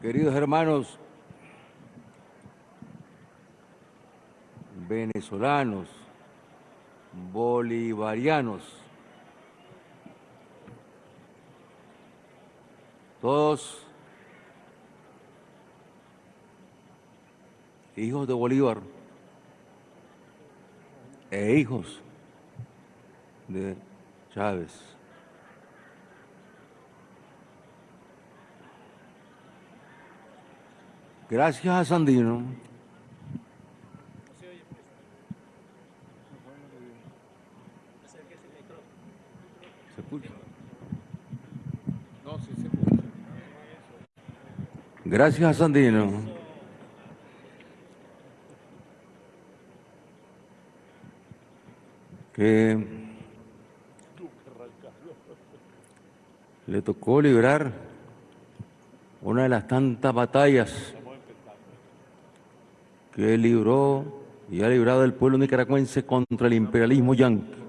Queridos hermanos venezolanos, bolivarianos, todos hijos de Bolívar e hijos de Chávez. Gracias a Sandino. ¿Se escucha? No, sí se escucha. Gracias a Sandino. Que le tocó librar una de las tantas batallas que libró y ha librado el pueblo nicaragüense contra el imperialismo yanqui.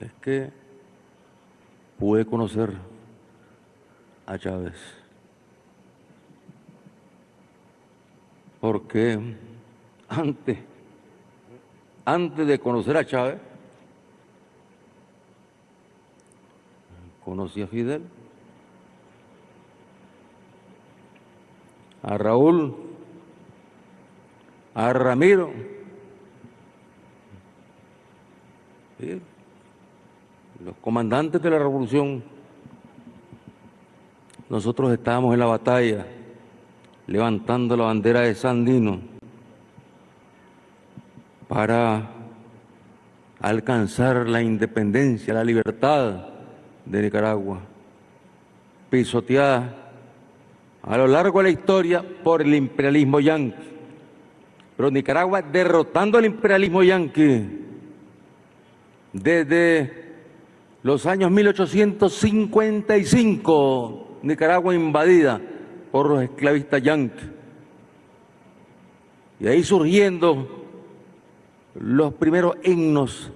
Es que pude conocer a Chávez. Porque antes, antes de conocer a Chávez, conocí a Fidel, a Raúl, a Ramiro, los comandantes de la revolución. Nosotros estábamos en la batalla levantando la bandera de Sandino para alcanzar la independencia, la libertad de Nicaragua, pisoteada a lo largo de la historia por el imperialismo yanqui. Pero Nicaragua derrotando al imperialismo yanqui desde los años 1855, Nicaragua invadida por los esclavistas yanquis. Y ahí surgiendo los primeros himnos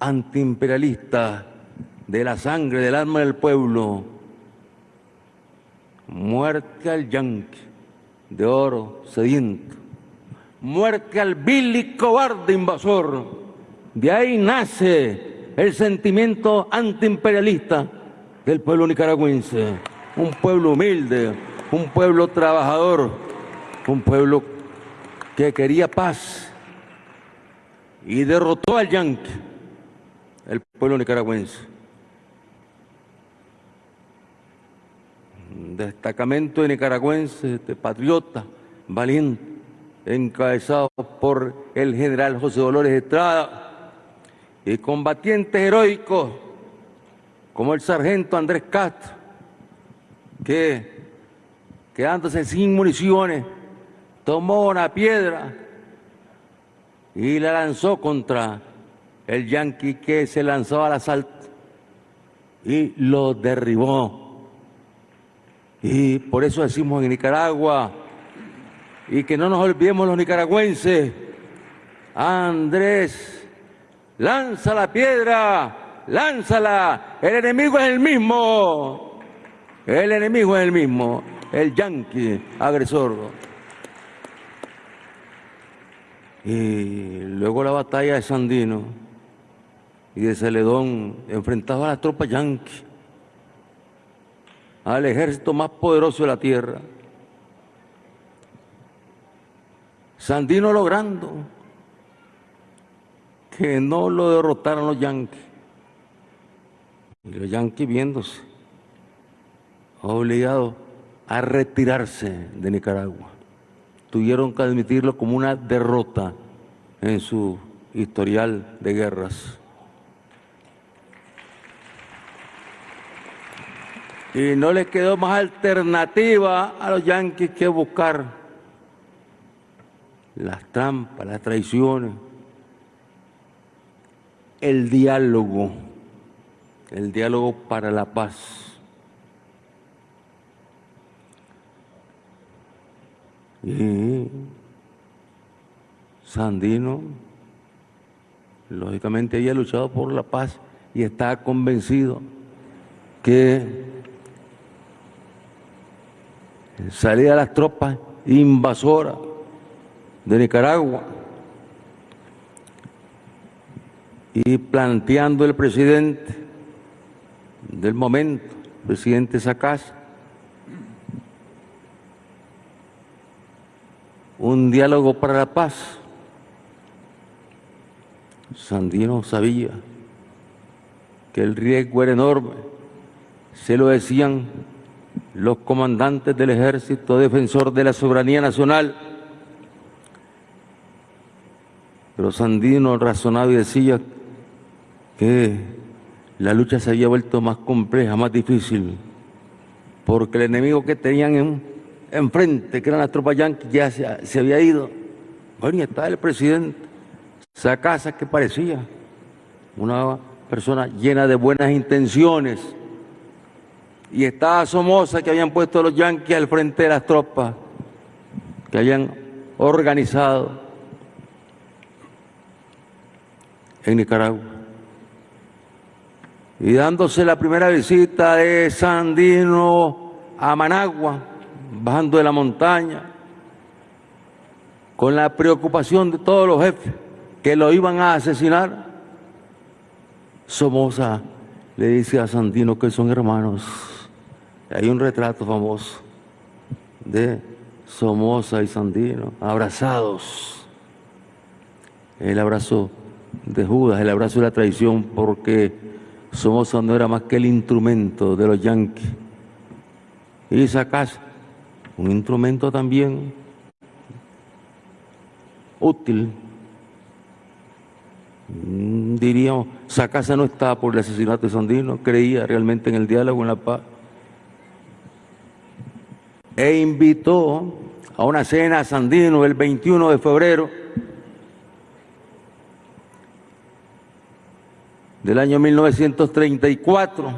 antiimperialistas de la sangre, del alma del pueblo. Muerte al yanqui de oro sediento. Muerte al vil y cobarde invasor. De ahí nace el sentimiento antiimperialista del pueblo nicaragüense. Un pueblo humilde, un pueblo trabajador, un pueblo que quería paz y derrotó al yanqui, el pueblo nicaragüense. Destacamento de nicaragüenses, de patriotas, valientes, encabezados por el general José Dolores Estrada, y combatientes heroicos como el sargento Andrés Castro, que quedándose sin municiones, tomó una piedra y la lanzó contra el yanqui que se lanzó al asalto y lo derribó. Y por eso decimos en Nicaragua, y que no nos olvidemos los nicaragüenses, Andrés, lanza la piedra, lánzala, el enemigo es el mismo, el enemigo es el mismo, el yanqui agresor. Y luego la batalla de Sandino y de Celedón enfrentado a las tropas yanquis al ejército más poderoso de la tierra. Sandino logrando que no lo derrotaran los yanquis. Y los yanquis viéndose obligados a retirarse de Nicaragua. Tuvieron que admitirlo como una derrota en su historial de guerras. Y no les quedó más alternativa a los yanquis que buscar las trampas, las traiciones, el diálogo, el diálogo para la paz. Y Sandino lógicamente había luchado por la paz y estaba convencido que salía de las tropas invasoras de Nicaragua y planteando el presidente del momento, presidente Sacasa, un diálogo para la paz. Sandino sabía que el riesgo era enorme, se lo decían los comandantes del ejército defensor de la soberanía nacional. Pero Sandino razonaba y decía que la lucha se había vuelto más compleja, más difícil, porque el enemigo que tenían en, enfrente, que eran las tropas yanquis, ya se, había ido. Bueno, y estaba el presidente, esa casa que parecía una persona llena de buenas intenciones, y estaba Somoza que habían puesto los yanquis al frente de las tropas, que habían organizado en Nicaragua. Y dándose la primera visita de Sandino a Managua, bajando de la montaña, con la preocupación de todos los jefes que lo iban a asesinar, Somoza le dice a Sandino que son hermanos. Hay un retrato famoso de Somoza y Sandino abrazados. El abrazo de Judas, el abrazo de la traición, porque Somoza no era más que el instrumento de los yanquis. Y casa un instrumento también útil. Mm, diríamos, Sacasa no estaba por el asesinato de Sandino, creía realmente en el diálogo, en la paz. E invitó a una cena a Sandino el 21 de febrero del año 1934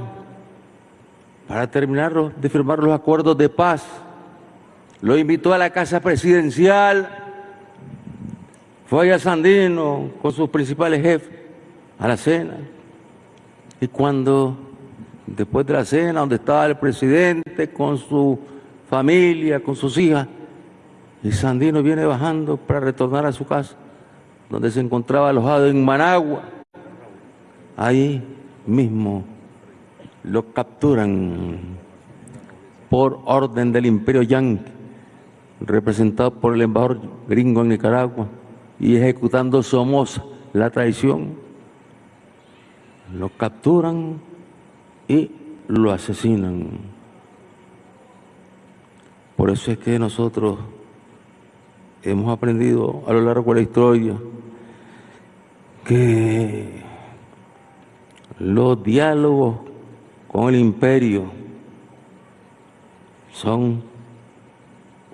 para terminar de firmar los acuerdos de paz lo invitó a la casa presidencial, fue a Sandino con sus principales jefes a la cena. Y cuando, después de la cena, donde estaba el presidente con su familia, con sus hijas, y Sandino viene bajando para retornar a su casa, donde se encontraba alojado en Managua, ahí mismo lo capturan por orden del imperio yanqui representado por el embajador gringo en Nicaragua y ejecutando Somoza la traición, lo capturan y lo asesinan. Por eso es que nosotros hemos aprendido a lo largo de la historia que los diálogos con el imperio son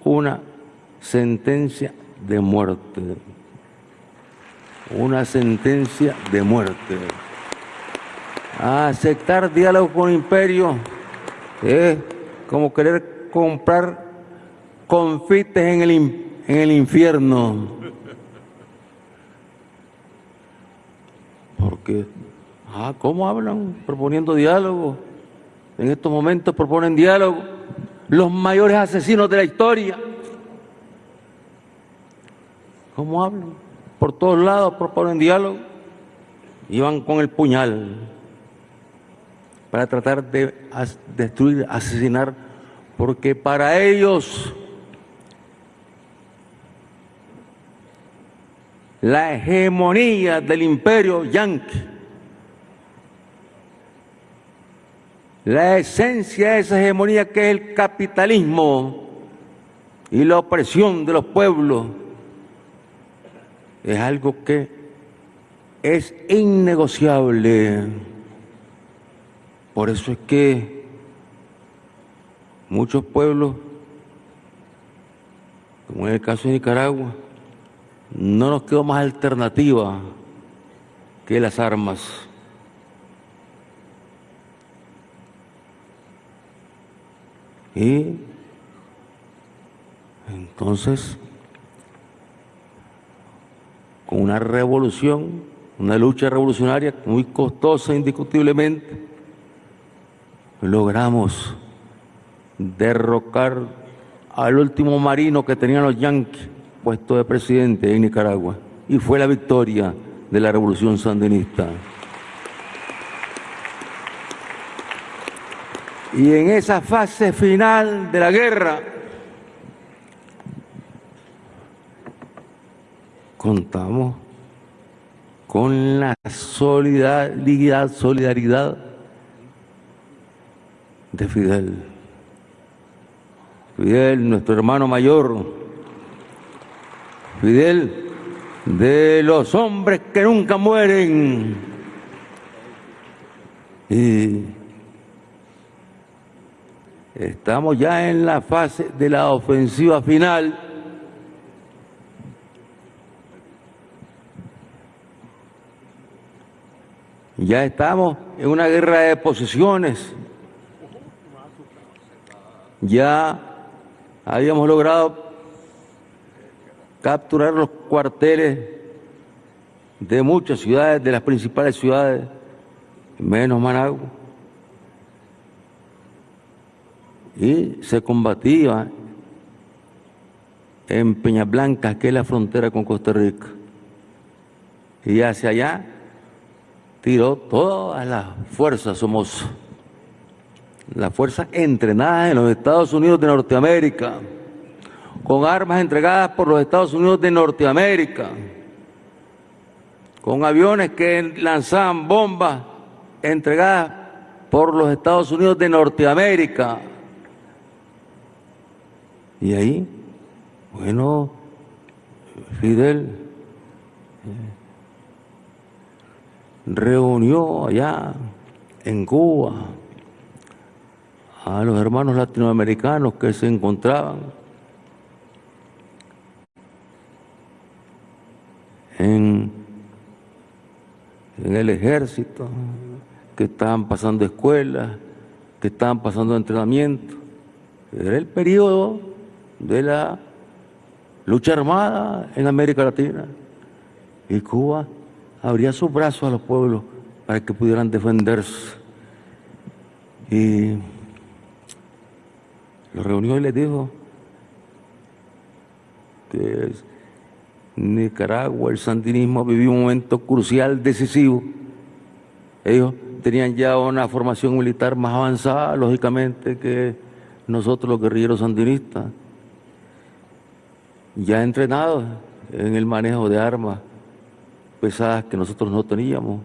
una sentencia de muerte. Una sentencia de muerte. aceptar diálogo con el imperio es como querer comprar confites en el, en el infierno. Porque, ah, ¿cómo hablan? Proponiendo diálogo. En estos momentos proponen diálogo los mayores asesinos de la historia. ¿Cómo hablan? Por todos lados proponen diálogo y van con el puñal para tratar de destruir, asesinar, porque para ellos la hegemonía del imperio yanqui la esencia de esa hegemonía que es el capitalismo y la opresión de los pueblos es algo que es innegociable. Por eso es que muchos pueblos, como en el caso de Nicaragua, no nos quedó más alternativa que las armas. Y entonces, con una revolución una lucha revolucionaria muy costosa indiscutiblemente, logramos derrocar al último marino que tenían los yanquis puesto de presidente en Nicaragua y fue la victoria de la revolución sandinista. Y en esa fase final de la guerra contamos con la solidaridad, solidaridad de Fidel. Fidel, nuestro hermano mayor, Fidel, de los hombres que nunca mueren. Y estamos ya en la fase de la ofensiva final. Ya estamos en una guerra de posiciones. Ya habíamos logrado capturar los cuarteles de muchas ciudades, de las principales ciudades, menos Managua. Y se combatía en Peña Blanca, que es la frontera con Costa Rica. Y hacia allá tiró todas las fuerzas somos las fuerzas entrenadas en los Estados Unidos de Norteamérica con armas entregadas por los Estados Unidos de Norteamérica, con aviones que lanzaban bombas entregadas por los Estados Unidos de Norteamérica. Y ahí, bueno, Fidel eh, reunió allá en Cuba a los hermanos latinoamericanos que se encontraban en, el ejército, que estaban pasando escuelas, que estaban pasando entrenamiento. Era el periodo de la lucha armada en América Latina. Y Cuba abría sus brazos a los pueblos para que pudieran defenderse. Y lo reunió y les dijo que Nicaragua, el sandinismo vivió un momento crucial, decisivo. Ellos tenían ya una formación militar más avanzada, lógicamente, que nosotros los guerrilleros sandinistas, ya entrenados en el manejo de armas pesadas que nosotros no teníamos.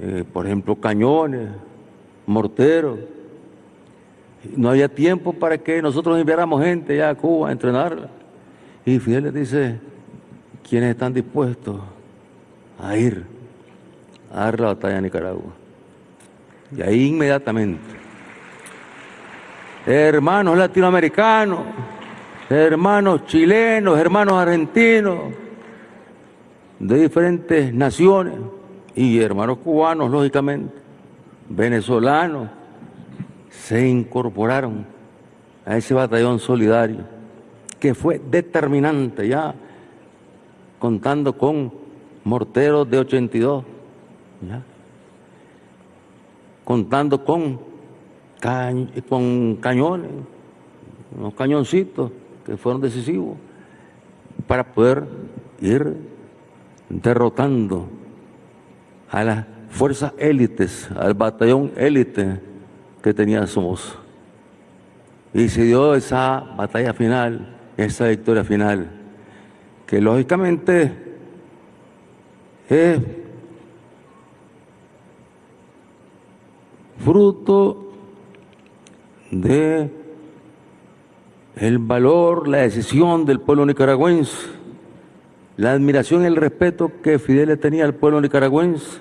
Eh, por ejemplo, cañones, morteros. No había tiempo para que nosotros enviáramos gente ya a Cuba a entrenarla. Y Fidel les dice, ¿quiénes están dispuestos a ir a dar la batalla a Nicaragua? Y ahí inmediatamente, hermanos latinoamericanos, hermanos chilenos, hermanos argentinos, de diferentes naciones, y hermanos cubanos, lógicamente, venezolanos, se incorporaron a ese batallón solidario que fue determinante ya, contando con morteros de 82, contando con, con cañones, unos cañoncitos que fueron decisivos para poder ir derrotando a las fuerzas élites, al batallón élite que tenía Somoza. Y se dio esa batalla final esa victoria final, que lógicamente es fruto de el valor, la decisión del pueblo nicaragüense, la admiración y el respeto que Fidel tenía al pueblo nicaragüense.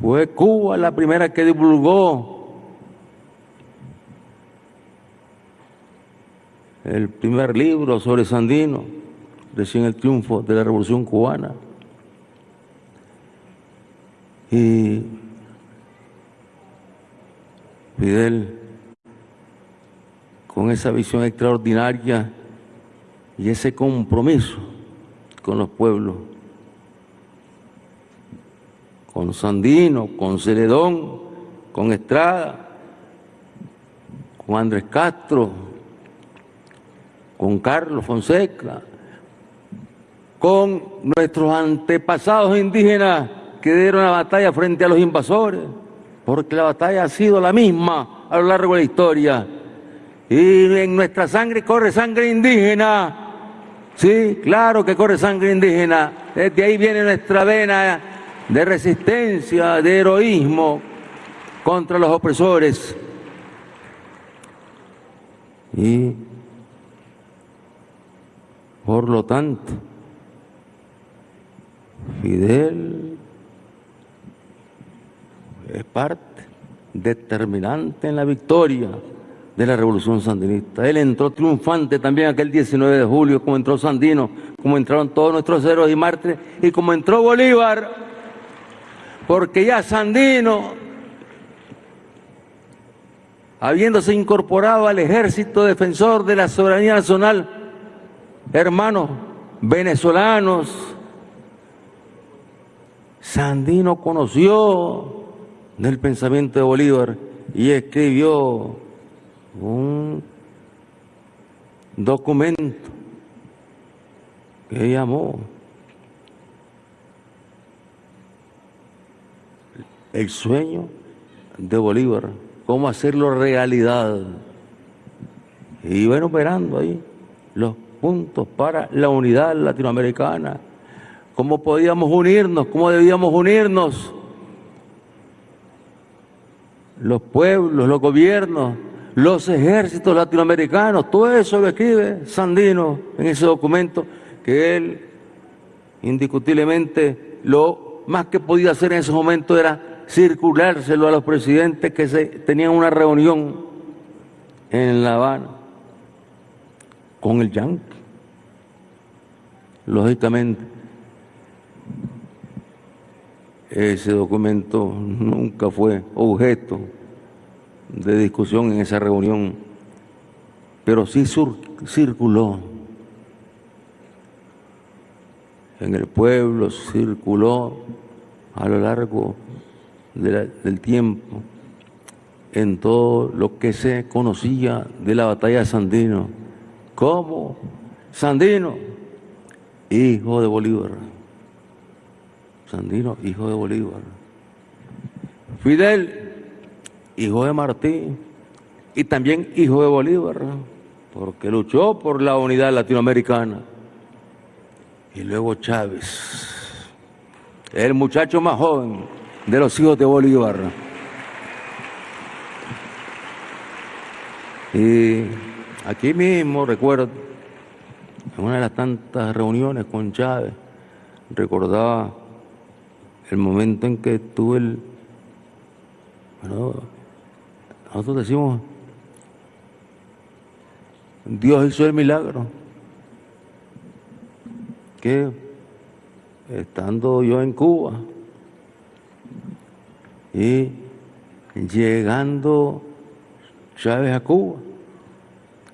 Fue Cuba la primera que divulgó el primer libro sobre Sandino, recién el triunfo de la Revolución Cubana. Y Fidel, con esa visión extraordinaria y ese compromiso con los pueblos, con Sandino, con Celedón, con Estrada, con Andrés Castro, con Carlos Fonseca, con nuestros antepasados indígenas que dieron la batalla frente a los invasores, porque la batalla ha sido la misma a lo largo de la historia. Y en nuestra sangre corre sangre indígena. Sí, claro que corre sangre indígena. Desde ahí viene nuestra vena de resistencia, de heroísmo contra los opresores. Y por lo tanto, Fidel es parte determinante en la victoria de la revolución sandinista. Él entró triunfante también aquel 19 de julio, como entró Sandino, como entraron todos nuestros héroes y mártires, y como entró Bolívar, porque ya Sandino, habiéndose incorporado al ejército defensor de la soberanía nacional, hermanos venezolanos, Sandino conoció del pensamiento de Bolívar y escribió un documento que llamó El sueño de Bolívar, cómo hacerlo realidad. Y bueno, operando ahí los puntos para la unidad latinoamericana. Cómo podíamos unirnos, cómo debíamos unirnos. Los pueblos, los gobiernos, los ejércitos latinoamericanos, todo eso lo escribe Sandino en ese documento que él indiscutiblemente lo más que podía hacer en ese momento era circulárselo a los presidentes que tenían una reunión en La Habana con el Yankee, lógicamente ese documento nunca fue objeto de discusión en esa reunión, pero sí circuló. En el pueblo, circuló a lo largo del tiempo en todo lo que se conocía de la batalla de Sandino, como Sandino, hijo de Bolívar. Sandino, hijo de Bolívar. Fidel, hijo de Martín y también hijo de Bolívar, porque luchó por la unidad latinoamericana. Y luego Chávez, el muchacho más joven de los hijos de Bolívar. Y aquí mismo recuerdo, en una de las tantas reuniones con Chávez, recordaba el momento en que tuve el... Nosotros decimos, Dios hizo el milagro, que estando yo en Cuba y llegando Chávez a Cuba,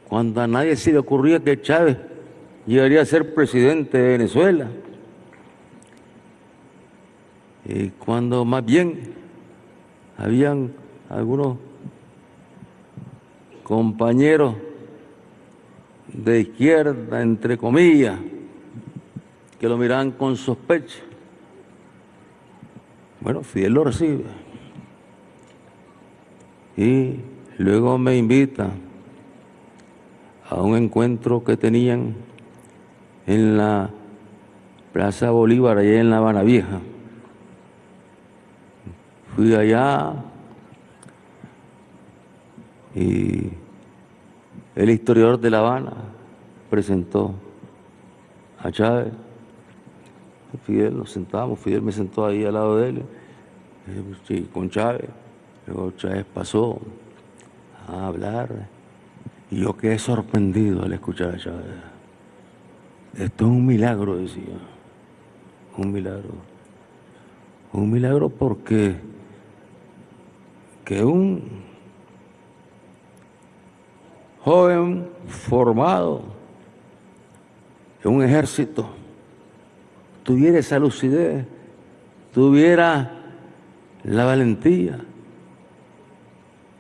cuando a nadie se le ocurría que Chávez llegaría a ser presidente de Venezuela, y cuando más bien habían algunos compañeros de izquierda, entre comillas, que lo miraban con sospecha. Bueno, Fidel lo recibe. Y luego me invita a un encuentro que tenían en la Plaza Bolívar, allá en La Habana Vieja. Fui allá y el historiador de La Habana presentó a Chávez. Fidel, nos sentamos, Fidel me sentó ahí al lado de él, con Chávez. Luego Chávez pasó a hablar yo quedé sorprendido al escuchar a Chávez. Esto es un milagro, decía, un milagro. Un milagro porque que un joven formado en un ejército tuviera esa lucidez, tuviera la valentía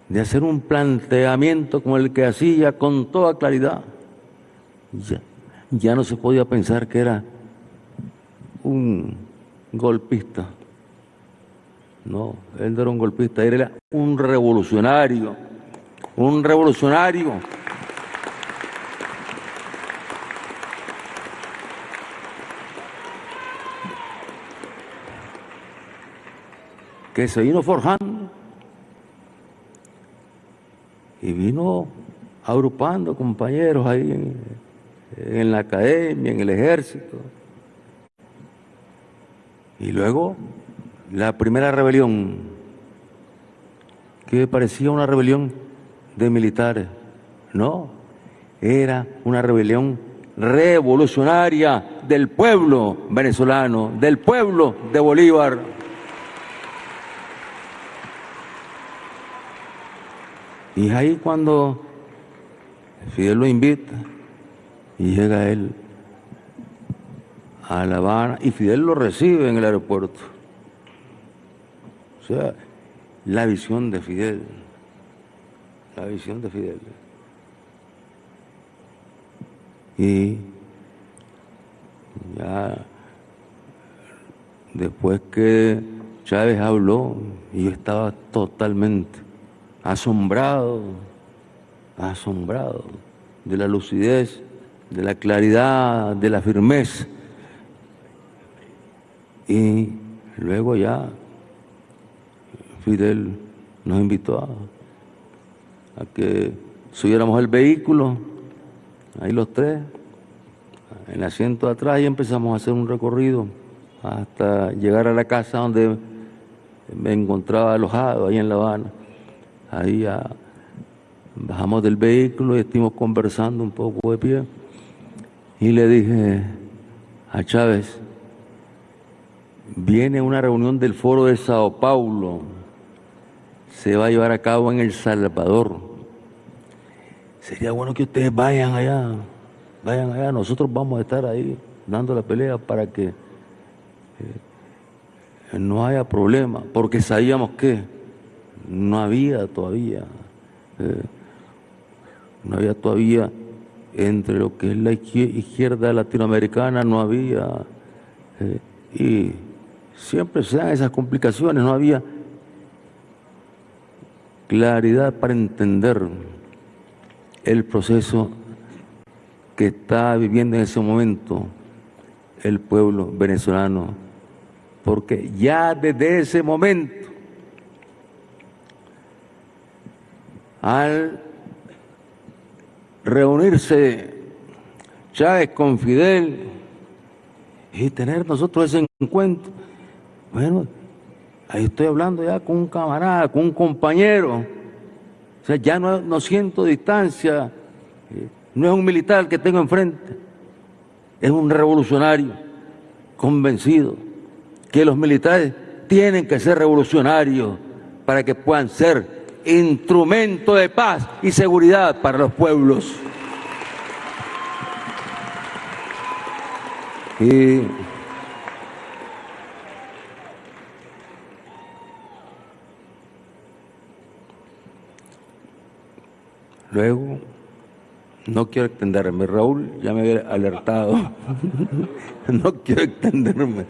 de hacer un planteamiento como el que hacía con toda claridad. Ya, ya no se podía pensar que era un golpista. No, él no era un golpista, él era un revolucionario, un revolucionario. que se vino forjando y vino agrupando compañeros ahí en, la academia, en el ejército. Y luego la primera rebelión, que parecía una rebelión de militares. No, era una rebelión revolucionaria del pueblo venezolano, del pueblo de Bolívar. Y ahí cuando Fidel lo invita y llega él a La Habana y Fidel lo recibe en el aeropuerto. O sea, la visión de Fidel, la visión de Fidel. Y ya después que Chávez habló, yo estaba totalmente asombrado, asombrado de la lucidez, de la claridad, de la firmeza. Y luego ya Fidel nos invitó a, que subiéramos el vehículo, ahí los tres, en el asiento de atrás y empezamos a hacer un recorrido hasta llegar a la casa donde me encontraba alojado, ahí en La Habana. Ahí ya bajamos del vehículo y estuvimos conversando un poco de pie. Y le dije a Chávez, viene una reunión del foro de Sao Paulo se va a llevar a cabo en El Salvador. Sería bueno que ustedes vayan allá, vayan allá, nosotros vamos a estar ahí dando la pelea para que eh, no haya problema, porque sabíamos que no había todavía, eh, no había todavía entre lo que es la izquierda latinoamericana, no había, eh, y siempre se dan esas complicaciones, no había claridad para entender el proceso que está viviendo en ese momento el pueblo venezolano, porque ya desde ese momento, al reunirse Chávez con Fidel y tener nosotros ese encuentro, bueno, Ahí estoy hablando ya con un camarada, con un compañero. O sea, ya no, siento distancia. No es un militar que tengo enfrente. Es un revolucionario convencido que los militares tienen que ser revolucionarios para que puedan ser instrumento de paz y seguridad para los pueblos. Luego, no quiero extenderme, Raúl ya me había alertado. no quiero extenderme.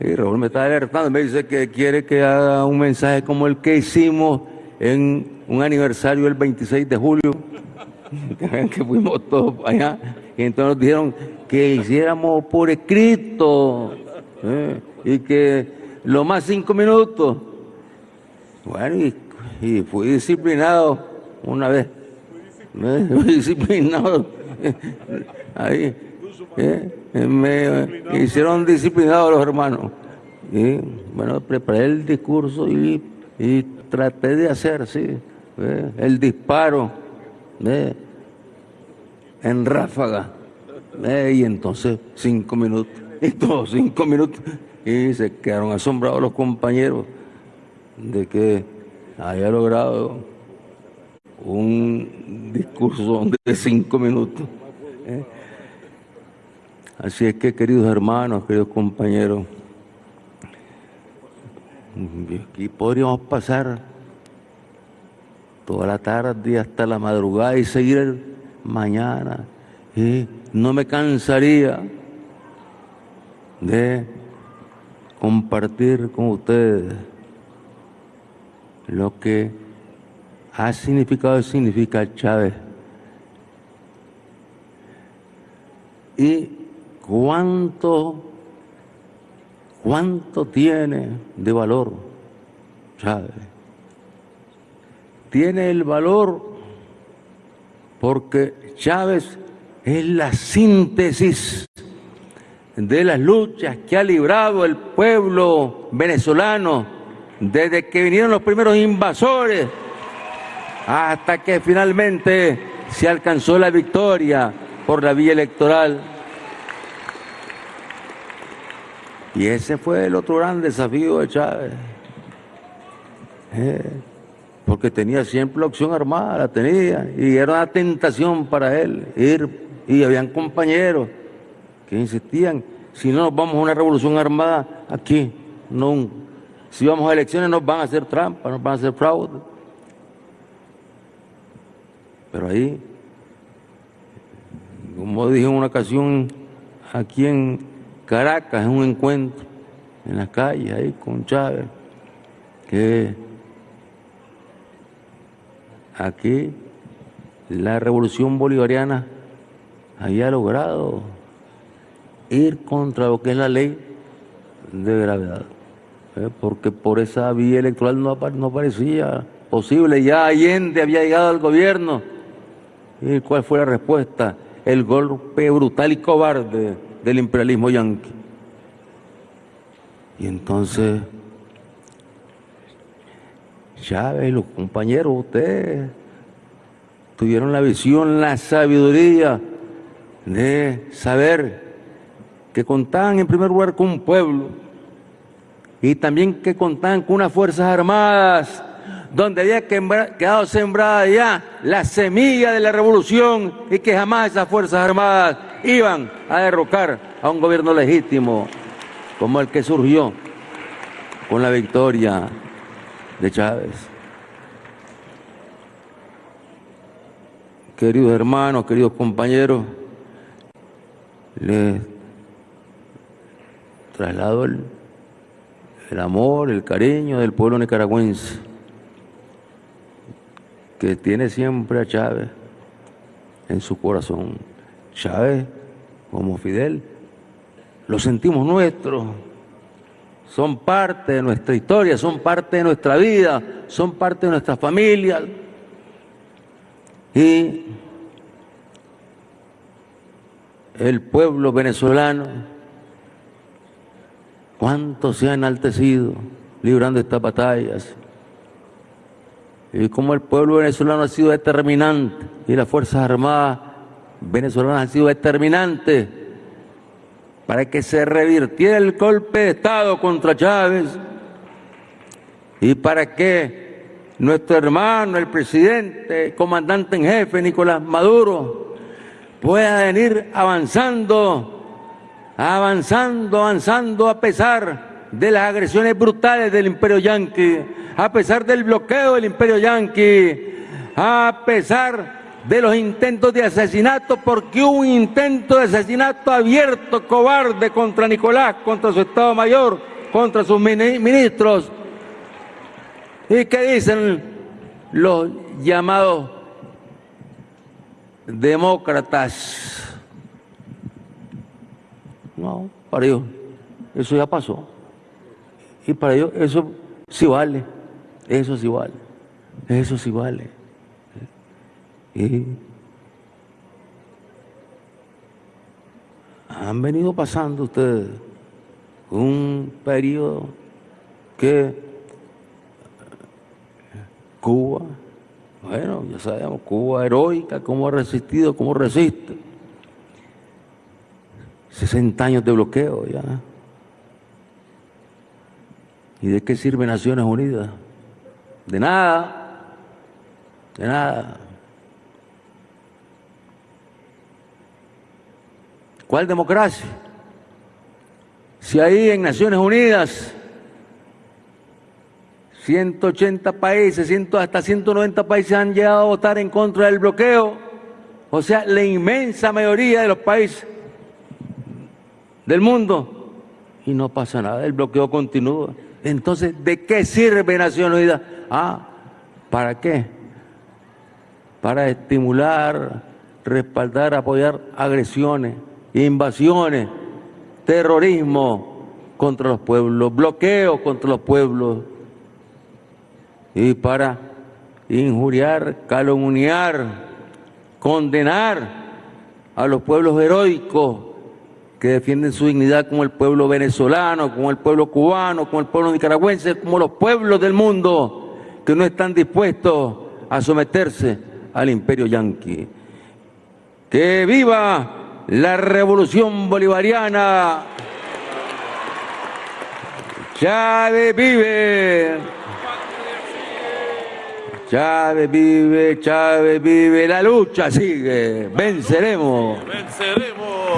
Y Raúl me está alertando, me dice que quiere que haga un mensaje como el que hicimos en un aniversario el 26 de julio, que fuimos todos allá, y entonces nos dijeron que hiciéramos por escrito, ¿eh? y que lo más cinco minutos, bueno, y, fui disciplinado una vez. Fui disciplinado. Ahí. ¿Eh? Me hicieron disciplinados los hermanos. Y bueno, preparé el discurso y, traté de hacer, sí, el disparo en ráfaga. Y entonces cinco minutos, y todos cinco minutos. Y se quedaron asombrados los compañeros de que haya logrado un discurso de cinco minutos Así es que, queridos hermanos, queridos compañeros, aquí podríamos pasar toda la tarde hasta la madrugada y seguir mañana. Y no me cansaría de compartir con ustedes lo que ha significado y significa Chávez. Y cuánto, cuánto tiene de valor Chávez. Tiene el valor porque Chávez es la síntesis de las luchas que ha librado el pueblo venezolano desde que vinieron los primeros invasores hasta que finalmente se alcanzó la victoria por la vía electoral. Y ese fue el otro gran desafío de Chávez. Eh, porque tenía siempre la opción armada, la tenía, y era una tentación para él ir, y habían compañeros que insistían, si no nos vamos a una revolución armada, aquí, no, si vamos a elecciones nos van a hacer trampa, nos van a hacer fraude. Pero ahí, como dije en una ocasión aquí en Caracas, en un encuentro en la calle, ahí con Chávez, que aquí la revolución bolivariana había logrado ir contra lo que es la ley de gravedad, ¿eh? porque por esa vía electoral no, no parecía posible, ya Allende había llegado al gobierno, ¿y cuál fue la respuesta? El golpe brutal y cobarde del imperialismo yanqui. Y entonces, Chávez los compañeros, ustedes tuvieron la visión, la sabiduría de saber que contaban en primer lugar con un pueblo y también que contaban con unas fuerzas armadas donde había quedado sembrada ya la semilla de la revolución y que jamás esas fuerzas armadas iban a derrocar a un gobierno legítimo como el que surgió con la victoria de Chávez. Queridos hermanos, queridos compañeros, les traslado el, el amor, el cariño del pueblo nicaragüense, que tiene siempre a Chávez en su corazón. Chávez, como Fidel, lo sentimos nuestro, son parte de nuestra historia, son parte de nuestra vida, son parte de nuestra familia. Y el pueblo venezolano, cuánto se ha enaltecido librando estas batallas. Y cómo el pueblo venezolano ha sido determinante y las Fuerzas Armadas venezolanas han sido determinantes para que se revirtiera el golpe de Estado contra Chávez y para que nuestro hermano, el presidente, comandante en jefe, Nicolás Maduro, pueda venir avanzando, avanzando, avanzando a pesar de las agresiones brutales del imperio yanqui, a pesar del bloqueo del imperio yanqui, a pesar de los intentos de asesinato, porque un intento de asesinato abierto, cobarde contra Nicolás, contra su Estado Mayor, contra sus ministros. ¿Y qué dicen los llamados demócratas? No, para ellos eso ya pasó. Y para ellos eso sí vale, eso sí vale, eso sí vale. Han venido pasando ustedes un periodo que Cuba, bueno, ya sabemos, Cuba heroica, cómo ha resistido, cómo resiste. 60 años de bloqueo ya. ¿Y de qué sirve Naciones Unidas? De nada, de nada. ¿Cuál democracia? Si ahí en Naciones Unidas 180 países, hasta 190 países han llegado a votar en contra del bloqueo, o sea, la inmensa mayoría de los países del mundo, y no pasa nada, el bloqueo continúa. Entonces, ¿de qué sirve Naciones Unidas? Ah, ¿para qué? Para estimular, respaldar, apoyar agresiones, invasiones, terrorismo contra los pueblos, bloqueo contra los pueblos y para injuriar, calumniar, condenar a los pueblos heroicos que defienden su dignidad como el pueblo venezolano, como el pueblo cubano, como el pueblo nicaragüense, como los pueblos del mundo que no están dispuestos a someterse al imperio yanqui. ¡Que viva la revolución bolivariana! Chávez vive. Chávez vive, Chávez vive, la lucha sigue, venceremos. Venceremos.